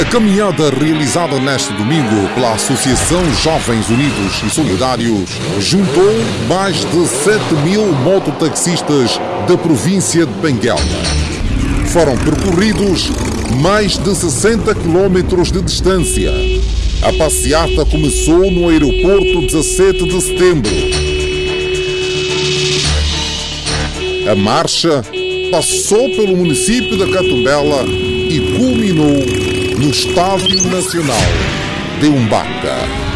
A caminhada realizada neste domingo pela Associação Jovens Unidos e Solidários juntou mais de 7 mil mototaxistas da província de Benguela. Foram percorridos mais de 60 quilómetros de distância. A passeata começou no aeroporto 17 de setembro. A marcha passou pelo município da Catumbela e culminou no Estádio Nacional de Umbaca.